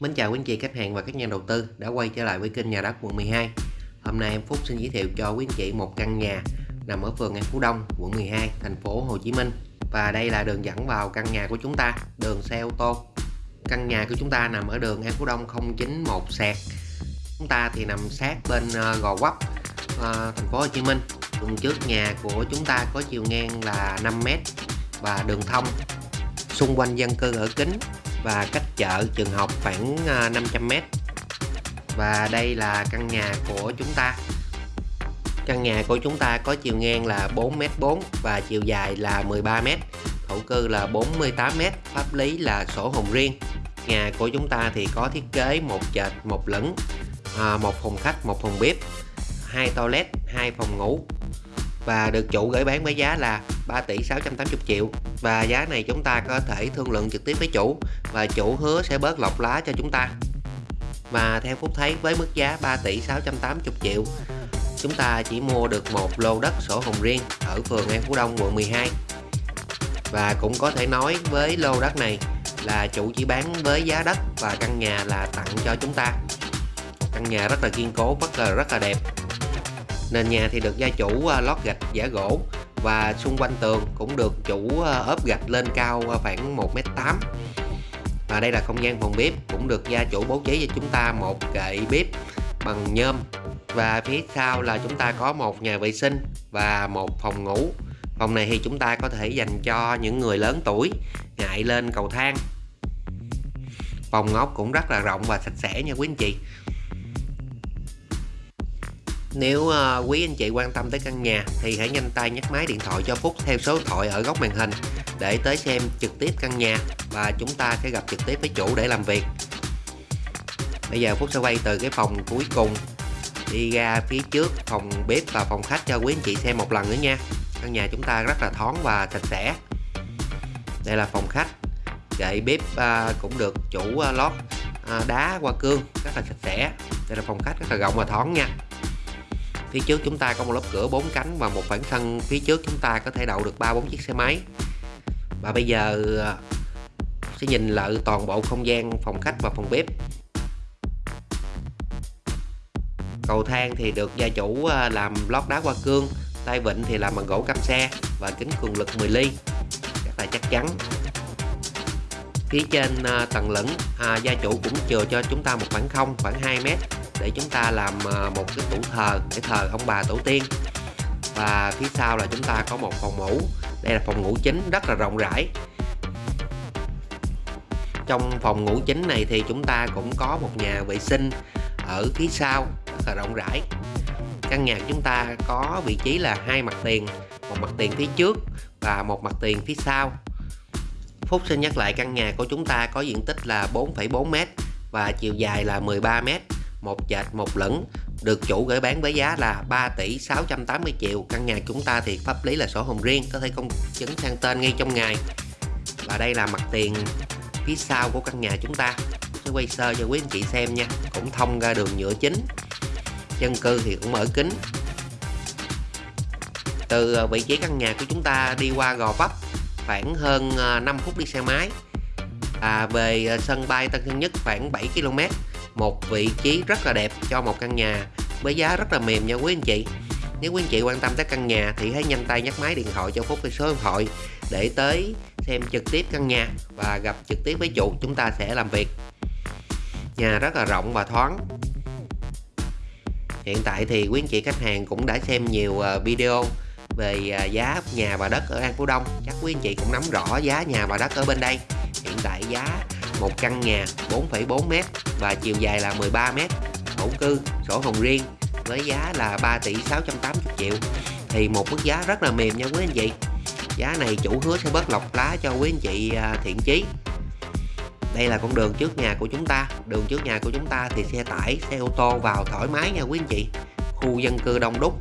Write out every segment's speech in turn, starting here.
Mến chào quý anh chị khách hàng và các nhà đầu tư đã quay trở lại với kênh nhà đất quận 12 Hôm nay em Phúc xin giới thiệu cho quý anh chị một căn nhà nằm ở phường An Phú Đông, quận 12, thành phố Hồ Chí Minh. Và đây là đường dẫn vào căn nhà của chúng ta, đường xe ô tô. Căn nhà của chúng ta nằm ở đường An Phú Đông 091 sẹt Chúng ta thì nằm sát bên ờ, Gò Vấp, ờ, thành phố Hồ Chí Minh. Đường trước nhà của chúng ta có chiều ngang là 5m và đường thông. Xung quanh dân cư ở kính và cách chợ trường học khoảng à, 500m và đây là căn nhà của chúng ta. Căn nhà của chúng ta có chiều ngang là 4m4 và chiều dài là 13m thổ cư là 48m pháp lý là sổ hồng riêng. Nhà của chúng ta thì có thiết kế một trệt một lửng à, một phòng khách một phòng bếp hai toilet hai phòng ngủ. Và được chủ gửi bán với giá là 3 tỷ 680 triệu. Và giá này chúng ta có thể thương lượng trực tiếp với chủ và chủ hứa sẽ bớt lọc lá cho chúng ta. Và theo Phúc thấy, với mức giá 3 tỷ 680 triệu, chúng ta chỉ mua được một lô đất sổ hồng riêng ở phường An Phú Đông, quận 12 và cũng có thể nói với lô đất này là chủ chỉ bán với giá đất và căn nhà là tặng cho chúng ta. Căn nhà rất là kiên cố rất là rất là đẹp. Nền nhà thì được gia chủ à, lót gạch, giả gỗ và xung quanh tường cũng được chủ ờ, ốp gạch lên cao khoảng 1m8 và đây là không gian phòng bếp, cũng được gia chủ bố trí cho chúng ta một kệ bếp bằng nhôm. Và phía sau là chúng ta có một nhà vệ sinh và một phòng ngủ. Phòng này thì chúng ta có thể dành cho những người lớn tuổi ngại lên cầu thang. Phòng ốc cũng rất là rộng và sạch sẽ nha quý anh chị nếu uh, quý anh chị quan tâm tới căn nhà thì hãy nhanh tay nhấc máy điện thoại cho Phúc theo số điện thoại ở góc màn hình để tới xem trực tiếp căn nhà và chúng ta sẽ gặp trực tiếp với chủ để làm việc. Bây giờ Phúc sẽ quay từ cái phòng cuối cùng đi ra phía trước phòng bếp và phòng khách cho quý anh chị xem một lần nữa nha. Căn nhà chúng ta rất là thoáng và sạch sẽ. Đây là phòng khách. Kệ bếp uh, cũng được chủ uh, lót uh, đá hoa cương rất là sạch sẽ. Đây là phòng khách rất là rộng và thoáng nha phía trước chúng ta có một lớp cửa bốn cánh và một khoảng sân. Phía trước chúng ta có thể đậu được ba bốn chiếc xe máy. Và bây giờ à, sẽ nhìn lại toàn bộ không gian phòng khách và phòng bếp. Cầu thang thì được gia chủ à, làm lót đá hoa cương tay vịn thì làm bằng gỗ cam xe và kính cường lực 10 ly. Rất là chắc chắn. Phía trên à, tầng lửng à, gia chủ cũng chừa cho chúng ta một khoảng không khoảng 2 mét để chúng ta làm ờ, một cái tủ thờ để thờ ông bà tổ tiên. Và phía sau là chúng ta có một phòng ngủ. Đây là phòng ngủ chính rất là rộng rãi. Trong phòng ngủ chính này thì chúng ta cũng có một nhà vệ sinh ở phía sau rất là rộng rãi. Căn nhà chúng ta có vị trí là hai mặt tiền một mặt tiền phía trước và một mặt tiền phía sau. Phúc xin nhắc lại căn nhà của chúng ta có diện tích là 4,4m và chiều dài là 13m một trệt một lửng được chủ gửi bán với giá là 3 tỷ 680 triệu. Căn nhà chúng ta thì pháp lý là sổ hồng riêng có thể công chứng sang tên ngay trong ngày. Và đây là mặt tiền phía sau của căn nhà chúng ta. Sẽ quay sơ cho quý anh chị xem nha cũng thông ra đường nhựa chính. Dân cư thì cũng mở kính. Từ à, vị trí căn nhà của chúng ta đi qua Gò Vấp khoảng hơn à, 5 phút đi xe máy. À, về à, sân bay Tân Sơn Nhất khoảng 7 km một vị trí rất là đẹp cho một căn nhà với giá rất là mềm nha quý anh chị. Nếu quý anh chị quan tâm tới căn nhà thì hãy nhanh tay nhắc máy điện thoại cho Phúc cái số điện thoại để tới xem trực tiếp căn nhà và gặp trực tiếp với chủ, chúng ta sẽ làm việc. Nhà rất là rộng và thoáng. Hiện tại thì quý anh chị khách hàng cũng đã xem nhiều ờ, video về ờ, giá nhà và đất ở An Phú Đông. Chắc quý anh chị cũng nắm rõ giá nhà và đất ở bên đây. Hiện tại giá một căn nhà 4,4m và chiều dài là 13m thổ cư sổ hồng riêng với giá là 3 tỷ 680 triệu. Thì một mức giá rất là mềm nha quý anh chị. Giá này chủ hứa sẽ bớt lọc lá cho quý anh chị à, thiện chí. Đây là con đường trước nhà của chúng ta. Đường trước nhà của chúng ta thì xe tải xe ô tô vào thoải mái nha quý anh chị. Khu dân cư đông đúc.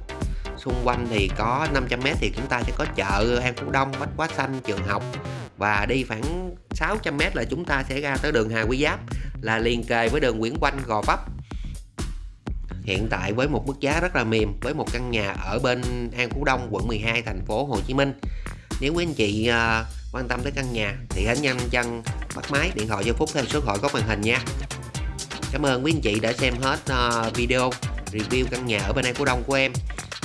Xung quanh thì có 500m thì chúng ta sẽ có chợ An Phú Đông Bách Quá Xanh trường học và đi khoảng 600m là chúng ta sẽ ra tới đường Hà Quý Giáp là liền kề với đường Nguyễn Quanh Gò Vấp. Hiện tại với một mức giá rất là mềm với một căn nhà ở bên An Phú Đông quận 12 thành phố Hồ Chí Minh. Nếu quý anh chị uh, quan tâm tới căn nhà thì hãy nhanh chân bắt máy điện thoại cho Phúc theo số gọi có màn hình nha. Cảm ơn quý anh chị đã xem hết uh, video review căn nhà ở bên An Phú Đông của em.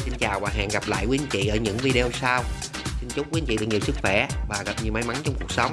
Xin chào và hẹn gặp lại quý anh chị ở những video sau. Xin chúc quý anh chị được nhiều sức khỏe và gặp nhiều may mắn trong cuộc sống.